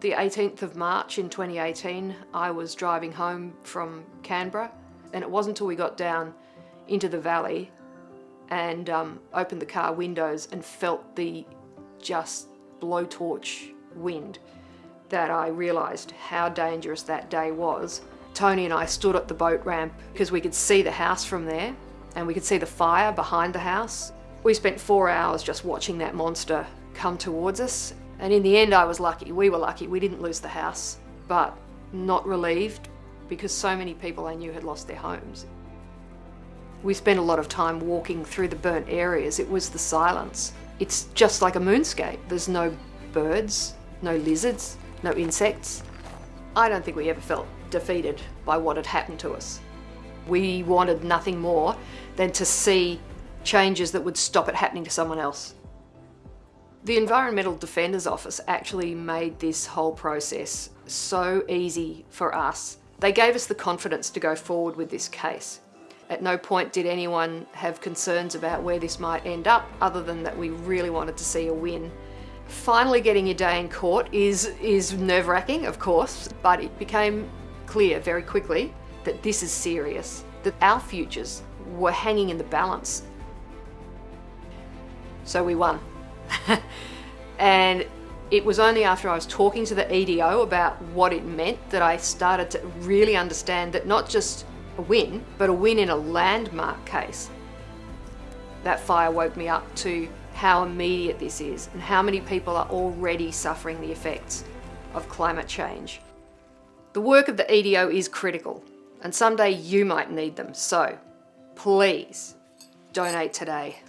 The 18th of March in 2018, I was driving home from Canberra and it wasn't until we got down into the valley and um, opened the car windows and felt the just blowtorch wind that I realised how dangerous that day was. Tony and I stood at the boat ramp because we could see the house from there and we could see the fire behind the house. We spent four hours just watching that monster come towards us and in the end I was lucky, we were lucky, we didn't lose the house, but not relieved because so many people I knew had lost their homes. We spent a lot of time walking through the burnt areas, it was the silence. It's just like a moonscape, there's no birds, no lizards, no insects. I don't think we ever felt defeated by what had happened to us. We wanted nothing more than to see changes that would stop it happening to someone else. The Environmental Defenders Office actually made this whole process so easy for us. They gave us the confidence to go forward with this case. At no point did anyone have concerns about where this might end up, other than that we really wanted to see a win. Finally getting your day in court is, is nerve-wracking, of course, but it became clear very quickly that this is serious, that our futures were hanging in the balance. So we won. and it was only after I was talking to the EDO about what it meant that I started to really understand that not just a win, but a win in a landmark case. That fire woke me up to how immediate this is and how many people are already suffering the effects of climate change. The work of the EDO is critical and someday you might need them, so please donate today.